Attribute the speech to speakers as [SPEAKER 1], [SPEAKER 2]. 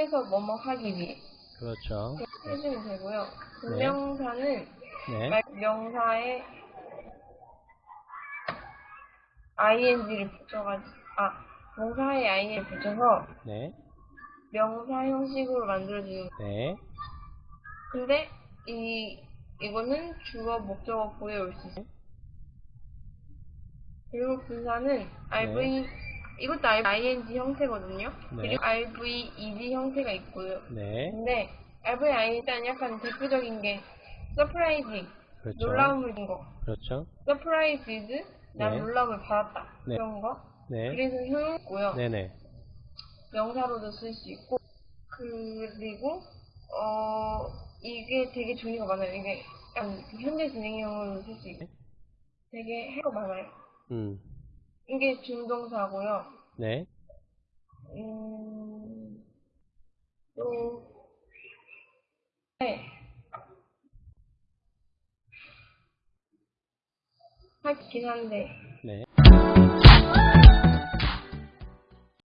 [SPEAKER 1] 통해서 뭐뭐 하기 위해
[SPEAKER 2] 그렇죠.
[SPEAKER 1] 해주면 되고요. 그
[SPEAKER 2] 네.
[SPEAKER 1] 명사는
[SPEAKER 2] 네.
[SPEAKER 1] 말- 명사에 ing를 붙여가지고 아 동사에 ing를 붙여서
[SPEAKER 2] 네.
[SPEAKER 1] 명사 형식으로 만들어주는
[SPEAKER 2] 네.
[SPEAKER 1] 근데 이 이거는 주어 목적어 보에 올수 있어요. 그리고 분사는 RV 이것도 ING 형태거든요.
[SPEAKER 2] 네.
[SPEAKER 1] 그리고 RV ED 형태가 있고요.
[SPEAKER 2] 네.
[SPEAKER 1] 근데 RV ING 일단 약간 대표적인 게 서프라이즈
[SPEAKER 2] 그렇죠.
[SPEAKER 1] 놀라움을 준 거.
[SPEAKER 2] 그렇죠.
[SPEAKER 1] surprised 난
[SPEAKER 2] 네.
[SPEAKER 1] 놀라움을 받았다
[SPEAKER 2] 네.
[SPEAKER 1] 그런 거.
[SPEAKER 2] 네.
[SPEAKER 1] 그래서 효용있고요.
[SPEAKER 2] 네네.
[SPEAKER 1] 명사로도 쓸 수 있고 그리고 어 이게 되게 종류가 많아요. 이게 현재 진행형으로 쓸 수 있고 되게 해가 많아요.
[SPEAKER 2] 음.
[SPEAKER 1] 이게 준동사고요.
[SPEAKER 2] 네.
[SPEAKER 1] 음, 또 네. 하긴 한데